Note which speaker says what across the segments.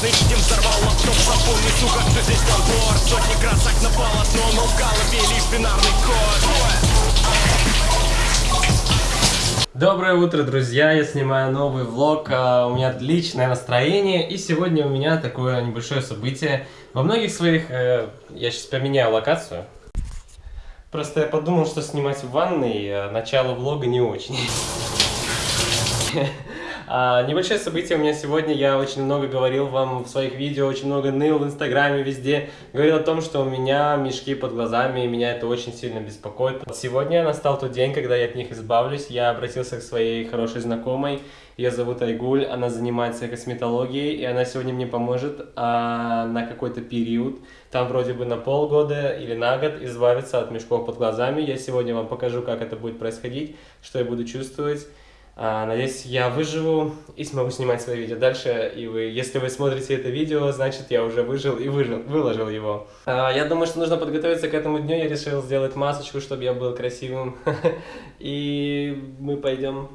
Speaker 1: Ненужный Дим взорвал лаптоп Запомни, сука, что здесь набор Сотни красок на полотно Но в голове лишь бинарный код
Speaker 2: Доброе утро, друзья! Я снимаю новый влог, а, у меня отличное настроение, и сегодня у меня такое небольшое событие. Во многих своих... Э, я сейчас поменяю локацию. Просто я подумал, что снимать в ванной э, начало влога не очень. А, небольшое событие у меня сегодня. Я очень много говорил вам в своих видео, очень много ныл в инстаграме, везде. Говорил о том, что у меня мешки под глазами, и меня это очень сильно беспокоит. Сегодня настал тот день, когда я от них избавлюсь. Я обратился к своей хорошей знакомой. Ее зовут Айгуль, она занимается косметологией, и она сегодня мне поможет а, на какой-то период, там вроде бы на полгода или на год, избавиться от мешков под глазами. Я сегодня вам покажу, как это будет происходить, что я буду чувствовать. А, надеюсь, я выживу и смогу снимать свои видео дальше. И вы, если вы смотрите это видео, значит, я уже выжил и выжил, выложил его. А, я думаю, что нужно подготовиться к этому дню. Я решил сделать масочку, чтобы я был красивым. И мы пойдем...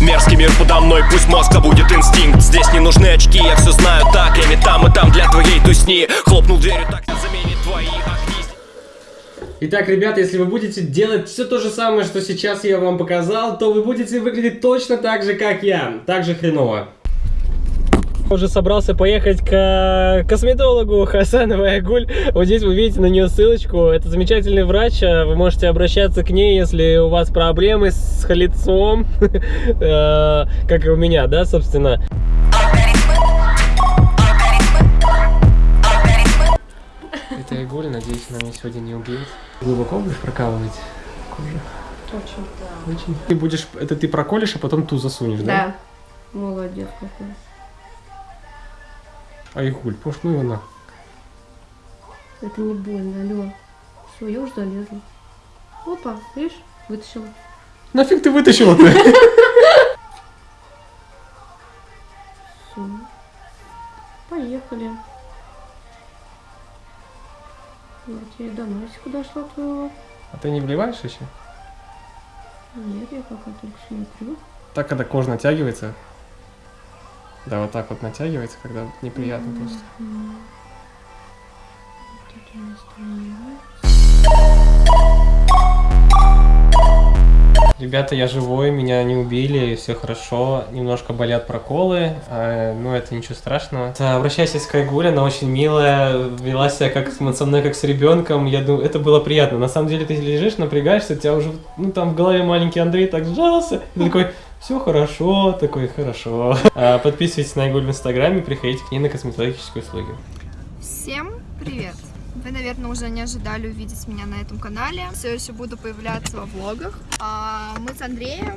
Speaker 1: Мерзкий мир подо мной, пусть мозг будет инстинкт Здесь не нужны очки, я все знаю так Ими там и там для твоей тусни Хлопнул дверью, так
Speaker 2: Итак, ребята, если вы будете делать все то же самое, что сейчас я вам показал, то вы будете выглядеть точно так же, как я. Так же хреново. Уже собрался поехать к косметологу Хасановой Агуль. Вот здесь вы видите на нее ссылочку. Это замечательный врач. Вы можете обращаться к ней, если у вас проблемы с лицом. Э, как и у меня, да, собственно. Это Айгуль, надеюсь, она меня сегодня не убьет. Глубоко будешь прокалывать кожу?
Speaker 3: Очень. Да.
Speaker 2: Очень. Ты будешь, это ты проколешь, а потом ту засунешь, да?
Speaker 3: Да. Молодец какой.
Speaker 2: Айгуль, пошли ну его на.
Speaker 3: Это не больно, алло. Все, я уже залезла. Опа, видишь, вытащила.
Speaker 2: Нафиг ты вытащила-то?
Speaker 3: Все. Поехали. Я тебе до носика дошла твоего.
Speaker 2: А ты не вливаешь еще?
Speaker 3: Нет, я пока только смотрю.
Speaker 2: Так, когда кожа натягивается. Да, вот так вот натягивается, когда неприятно просто.
Speaker 3: Вот это.
Speaker 2: Ребята, я живой, меня не убили, все хорошо. Немножко болят проколы, э, но это ничего страшного. Обращайся к Айгуле, она очень милая, вела себя как со мной, как с ребенком. Я думаю, это было приятно. На самом деле ты лежишь, напрягаешься, у тебя уже, ну там в голове маленький Андрей так сжался. И такой, все хорошо, такой, хорошо. А, подписывайтесь на Айгуль в инстаграме, приходите к ней на косметологические услуги.
Speaker 4: Всем привет! Вы, наверное, уже не ожидали увидеть меня на этом канале. Все еще буду появляться во влогах. А мы с Андреем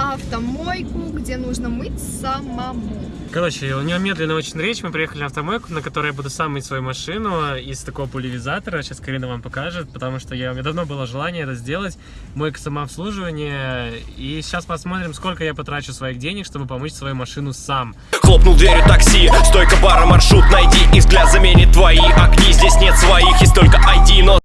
Speaker 4: автомойку, где нужно мыть самому.
Speaker 2: Короче, у него медленно очень речь. Мы приехали на автомойку, на которой я буду сам мыть свою машину из такого пульверизатора. Сейчас Карина вам покажет, потому что я, у меня давно было желание это сделать. Мойка самообслуживания. И сейчас посмотрим, сколько я потрачу своих денег, чтобы помыть свою машину сам.
Speaker 1: Хлопнул дверью такси, стойка бара, маршрут найди И взгляд заменит твои огни Здесь нет своих, есть только ID, но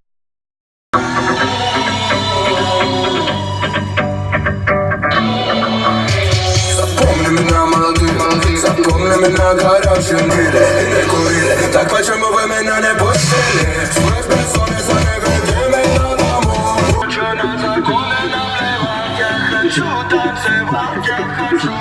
Speaker 5: Запомни меня горячим были Не курили Так почему вы меня не пустили? Свой бессонница не веди меня домой Лучше на законы наплевать Я хочу танцевать Я хочу